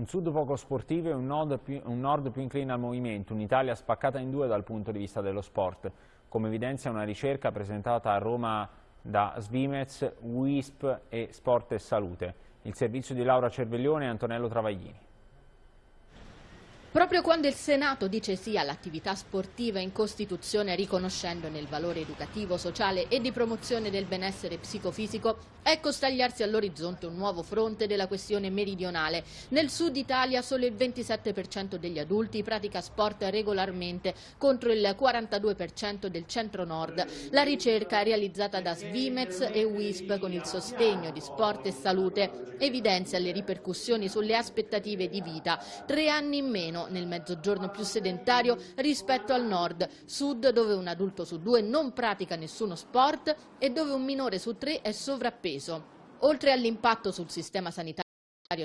Un sud poco sportivo e un nord, più, un nord più incline al movimento, un'Italia spaccata in due dal punto di vista dello sport, come evidenzia una ricerca presentata a Roma da Svimez, WISP e Sport e Salute. Il servizio di Laura Cerveglione e Antonello Travaglini. Proprio quando il Senato dice sì all'attività sportiva in Costituzione riconoscendone il valore educativo, sociale e di promozione del benessere psicofisico, ecco stagliarsi all'orizzonte un nuovo fronte della questione meridionale. Nel sud Italia solo il 27% degli adulti pratica sport regolarmente contro il 42% del centro-nord. La ricerca realizzata da Svimez e WISP con il sostegno di Sport e Salute evidenzia le ripercussioni sulle aspettative di vita. Tre anni in meno meno nel mezzogiorno più sedentario rispetto al nord, sud dove un adulto su due non pratica nessuno sport e dove un minore su tre è sovrappeso. Oltre all'impatto sul sistema sanitario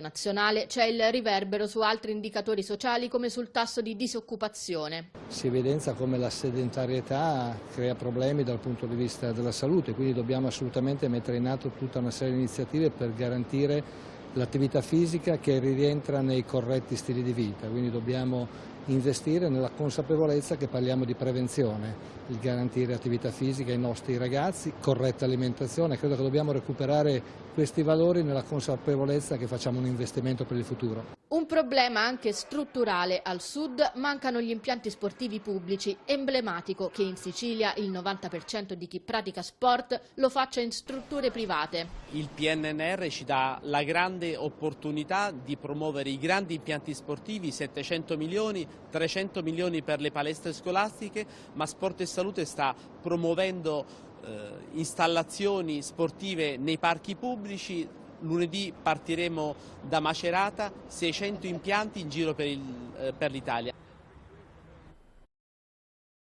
nazionale c'è il riverbero su altri indicatori sociali come sul tasso di disoccupazione. Si evidenzia come la sedentarietà crea problemi dal punto di vista della salute, quindi dobbiamo assolutamente mettere in atto tutta una serie di iniziative per garantire l'attività fisica che rientra nei corretti stili di vita, quindi dobbiamo investire nella consapevolezza che parliamo di prevenzione, il garantire attività fisica ai nostri ragazzi, corretta alimentazione, credo che dobbiamo recuperare questi valori nella consapevolezza che facciamo un investimento per il futuro. Un problema anche strutturale al sud, mancano gli impianti sportivi pubblici, emblematico che in Sicilia il 90% di chi pratica sport lo faccia in strutture private. Il PNNR ci dà la grande opportunità di promuovere i grandi impianti sportivi, 700 milioni, 300 milioni per le palestre scolastiche, ma Sport e Salute sta promuovendo eh, installazioni sportive nei parchi pubblici, lunedì partiremo da Macerata, 600 impianti in giro per eh, l'Italia.